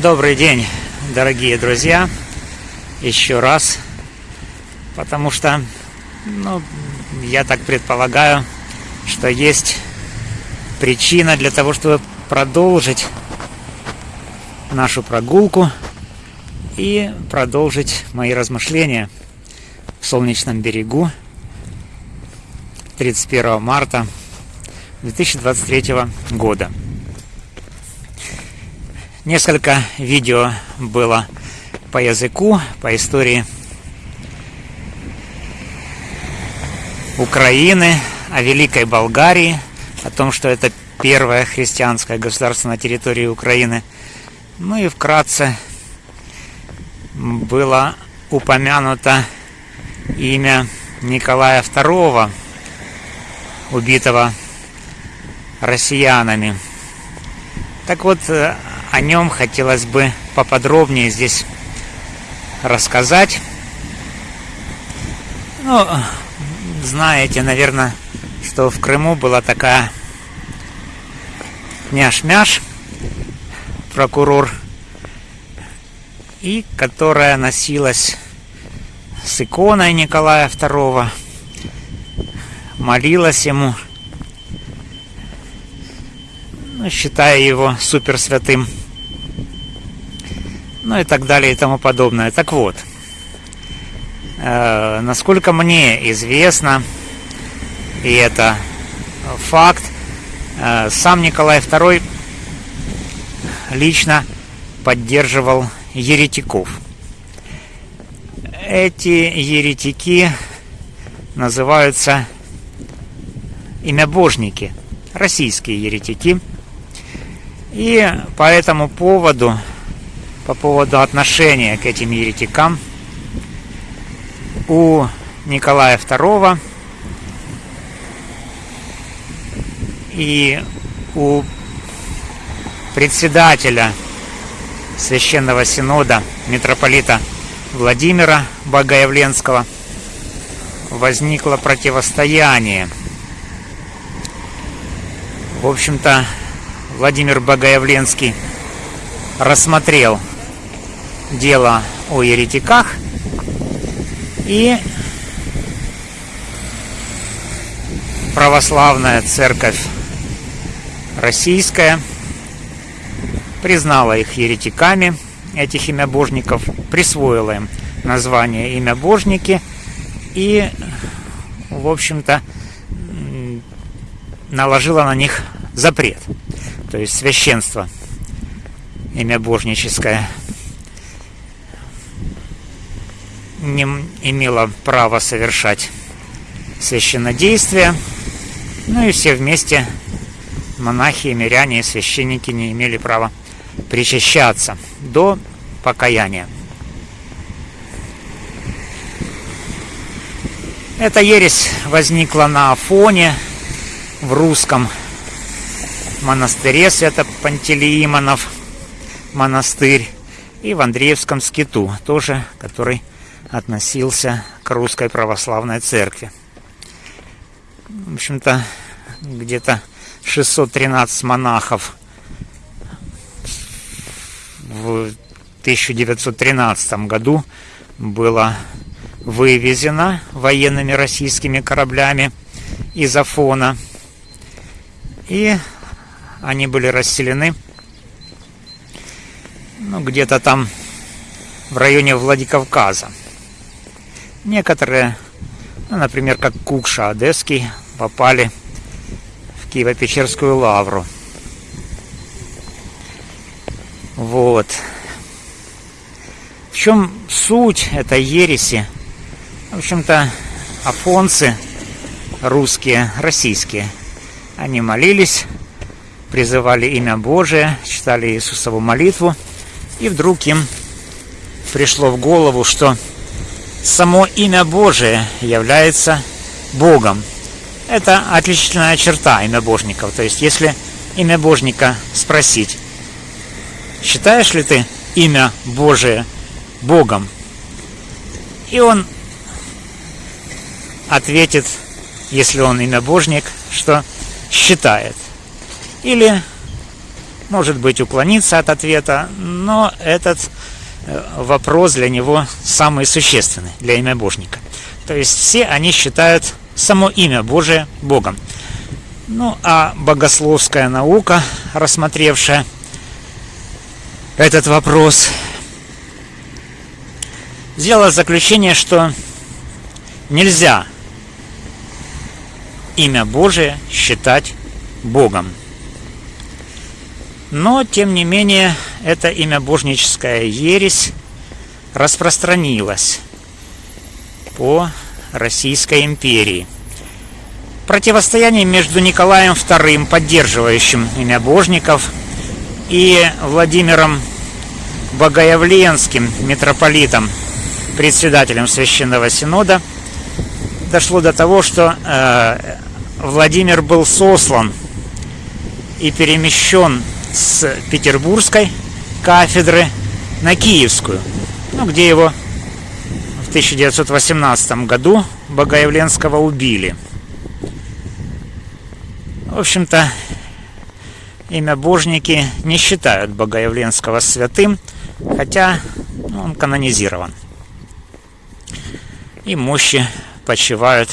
Добрый день, дорогие друзья, еще раз, потому что, ну, я так предполагаю, что есть причина для того, чтобы продолжить нашу прогулку и продолжить мои размышления в солнечном берегу 31 марта 2023 года. Несколько видео было по языку, по истории Украины, о Великой Болгарии, о том, что это первое христианское государство на территории Украины. Ну и вкратце было упомянуто имя Николая II, убитого россиянами. Так вот, о нем хотелось бы поподробнее здесь рассказать. Ну, знаете, наверное, что в Крыму была такая няш-мяш, прокурор, и которая носилась с иконой Николая II, молилась ему, ну, считая его супер святым ну и так далее и тому подобное. Так вот, э, насколько мне известно, и это факт, э, сам Николай II лично поддерживал еретиков. Эти еретики называются имябожники, российские еретики. И по этому поводу по поводу отношения к этим еретикам у Николая II и у председателя Священного Синода митрополита Владимира Богоявленского возникло противостояние. В общем-то, Владимир Богоявленский рассмотрел дело о еретиках. И православная церковь российская признала их еретиками, этих имябожников, присвоила им название имябожники. И, в общем-то, наложила на них запрет, то есть священство имябожническое не имела права совершать священнодействие. Ну и все вместе, монахи, миряне и священники не имели права причащаться до покаяния. Эта ересь возникла на Афоне в русском монастыре Свято-Пантелеимонов монастырь и в Андреевском скиту, тоже который относился к русской православной церкви. В общем-то, где-то 613 монахов в 1913 году было вывезено военными российскими кораблями из Афона. И они были расселены ну, где-то там в районе Владикавказа. Некоторые, ну, например, как Кукша Одесский, попали в Киево-Печерскую лавру. Вот. В чем суть этой ереси? В общем-то, афонцы русские, российские, они молились, призывали имя Божие, читали Иисусову молитву, и вдруг им пришло в голову, что само имя Божие является Богом. Это отличительная черта имя Божников. То есть, если имя Божника спросить, считаешь ли ты имя Божие Богом? И он ответит, если он имя Божник, что считает. Или может быть уклониться от ответа, но этот вопрос для него самый существенный, для имя Божника. То есть все они считают само имя Божие Богом. Ну, а богословская наука, рассмотревшая этот вопрос, сделала заключение, что нельзя имя Божие считать Богом. Но, тем не менее, это имя божническая ересь распространилась по Российской империи. Противостояние между Николаем II, поддерживающим имя божников, и Владимиром Богоявленским, митрополитом, председателем Священного Синода, дошло до того, что э, Владимир был сослан и перемещен с петербургской кафедры на киевскую, ну, где его в 1918 году Богоявленского убили. В общем-то, имя Божники не считают Богоявленского святым, хотя ну, он канонизирован. И мощи почивают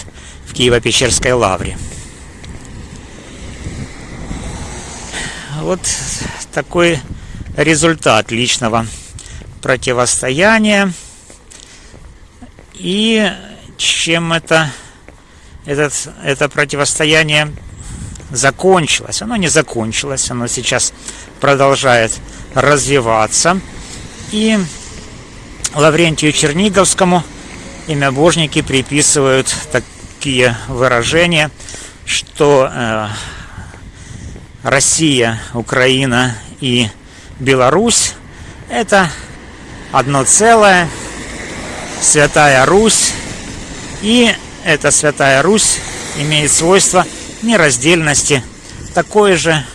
в Киево-Печерской лавре. Вот такой результат личного противостояния. И чем это, этот, это противостояние закончилось? Оно не закончилось, оно сейчас продолжает развиваться. И Лаврентию Черниговскому имя Божники приписывают такие выражения, что э, Россия, Украина и Беларусь – это одно целое, Святая Русь, и эта Святая Русь имеет свойство нераздельности, такое же,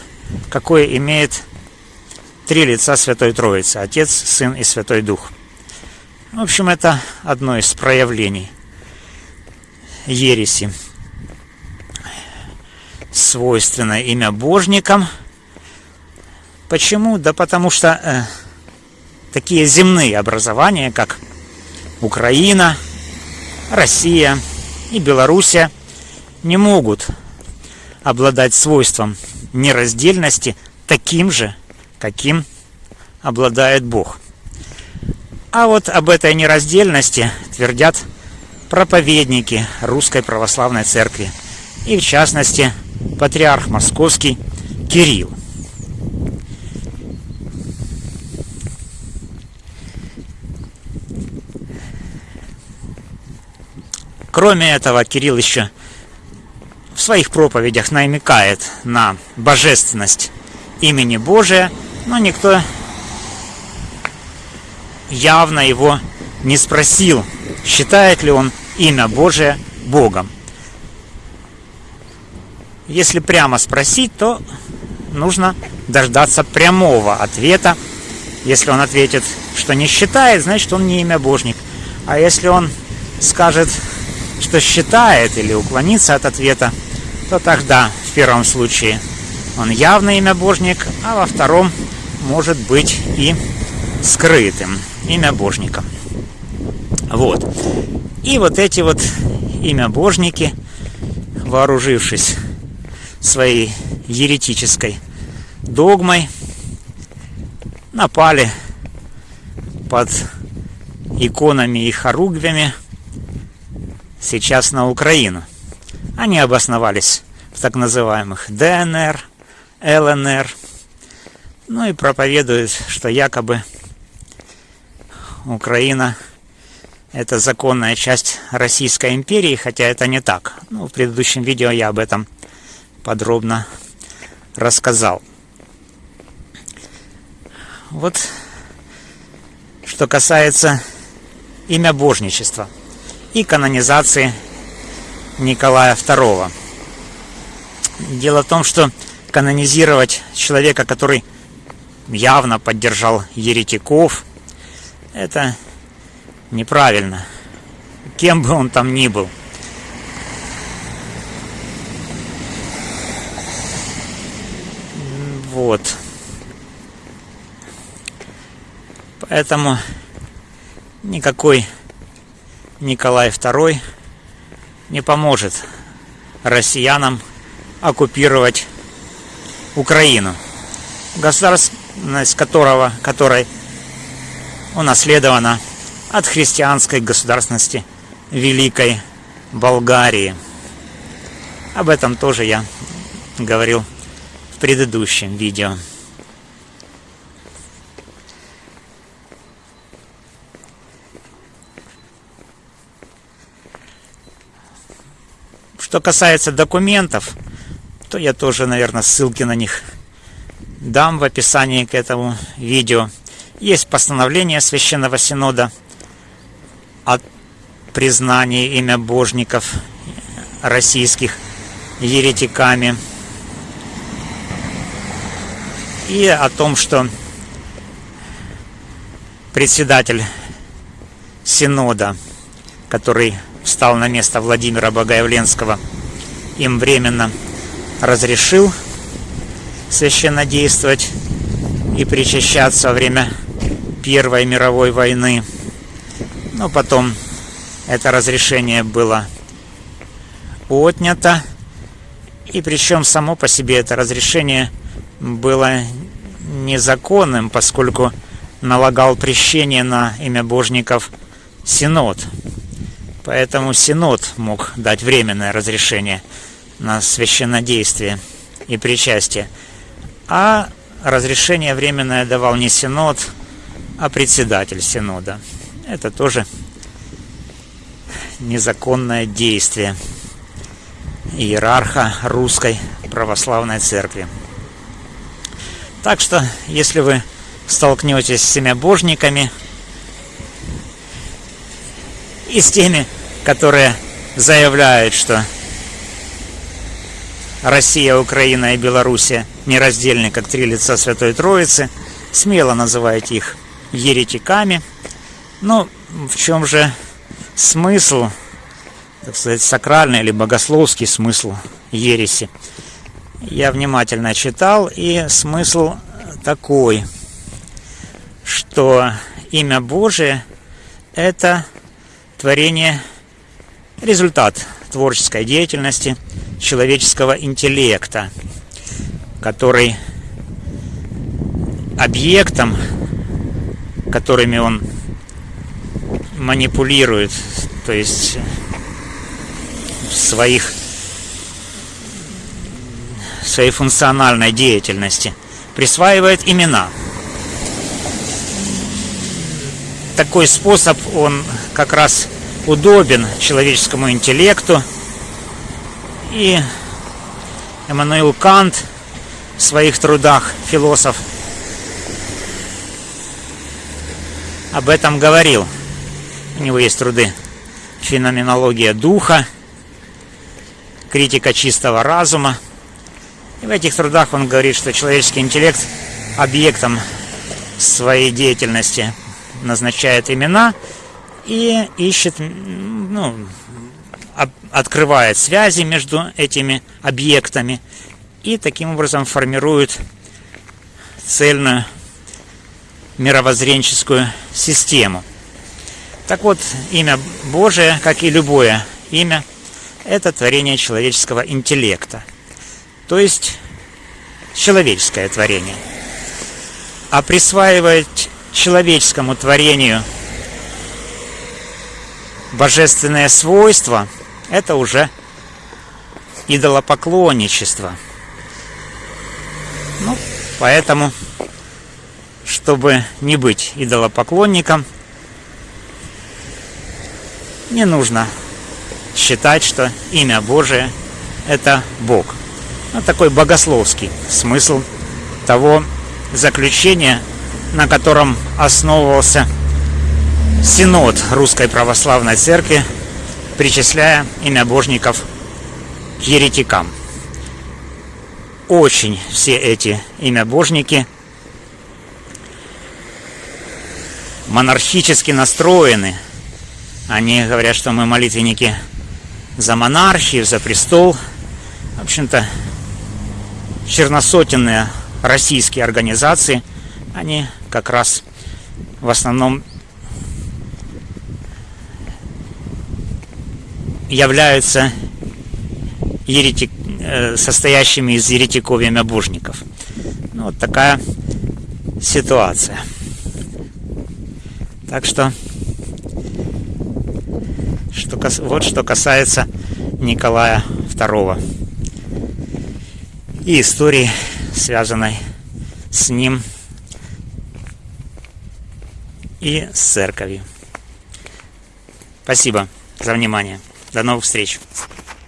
какое имеет три лица Святой Троицы – Отец, Сын и Святой Дух. В общем, это одно из проявлений ереси свойственно имя божникам. Почему? Да потому что э, такие земные образования, как Украина, Россия и Белоруссия, не могут обладать свойством нераздельности таким же, каким обладает Бог. А вот об этой нераздельности твердят проповедники Русской Православной Церкви. И в частности, патриарх московский Кирилл. Кроме этого, Кирилл еще в своих проповедях намекает на божественность имени Божия, но никто явно его не спросил, считает ли он имя Божие Богом. Если прямо спросить, то нужно дождаться прямого ответа. Если он ответит, что не считает, значит он не имя Божник. А если он скажет, что считает или уклонится от ответа, то тогда в первом случае он явно имя Божник, а во втором может быть и скрытым имя Божника. Вот. И вот эти вот имя Божники, вооружившись своей еретической догмой напали под иконами и хоругвями сейчас на Украину. Они обосновались в так называемых ДНР, ЛНР, ну и проповедуют, что якобы Украина это законная часть Российской империи, хотя это не так. Ну, в предыдущем видео я об этом подробно рассказал. Вот что касается имя божничества и канонизации Николая II. Дело в том, что канонизировать человека, который явно поддержал еретиков, это неправильно. Кем бы он там ни был – Вот. Поэтому никакой Николай II не поможет россиянам оккупировать Украину, государственность которого, которой унаследована от христианской государственности Великой Болгарии. Об этом тоже я говорил в предыдущем видео. Что касается документов, то я тоже, наверное, ссылки на них дам в описании к этому видео. Есть постановление Священного Синода о признании имя божников российских еретиками и о том, что председатель Синода, который встал на место Владимира Богоявленского, им временно разрешил священно действовать и причащаться во время Первой мировой войны. Но потом это разрешение было отнято. И причем само по себе это разрешение было незаконным, поскольку налагал прещение на имя божников Синод. Поэтому Синод мог дать временное разрешение на священнодействие и причастие. А разрешение временное давал не Синод, а председатель Синода. Это тоже незаконное действие иерарха русской православной церкви. Так что, если вы столкнетесь с семябожниками, и с теми, которые заявляют, что Россия, Украина и Белоруссия нераздельны, как три лица Святой Троицы. Смело называйте их еретиками. Но в чем же смысл, так сказать, сакральный или богословский смысл ереси? Я внимательно читал, и смысл такой, что имя Божие – это Творение – результат творческой деятельности человеческого интеллекта, который объектом, которыми он манипулирует, то есть в своих своей функциональной деятельности, присваивает имена. Такой способ, он как раз удобен человеческому интеллекту. И Эммануил Кант в своих трудах, философ, об этом говорил. У него есть труды «Феноменология духа», «Критика чистого разума». И в этих трудах он говорит, что человеческий интеллект объектом своей деятельности назначает имена и ищет, ну, открывает связи между этими объектами и таким образом формирует цельную мировоззренческую систему. Так вот, имя Божие, как и любое имя, это творение человеческого интеллекта. То есть человеческое творение. А присваивать человеческому творению божественное свойство – это уже идолопоклонничество. Ну, поэтому, чтобы не быть идолопоклонником, не нужно считать, что имя Божие – это Бог. Ну, такой богословский смысл того заключения, на котором основывался Синод Русской Православной Церкви, причисляя имя божников к еретикам. Очень все эти имя божники монархически настроены. Они говорят, что мы молитвенники за монархию, за престол. В общем-то, черносотенные российские организации, они как раз в основном являются еретик, э, состоящими из еретиков и мябужников. Ну, вот такая ситуация. Так что, что вот что касается Николая II и истории, связанной с ним и с церковью. Спасибо за внимание. До новых встреч.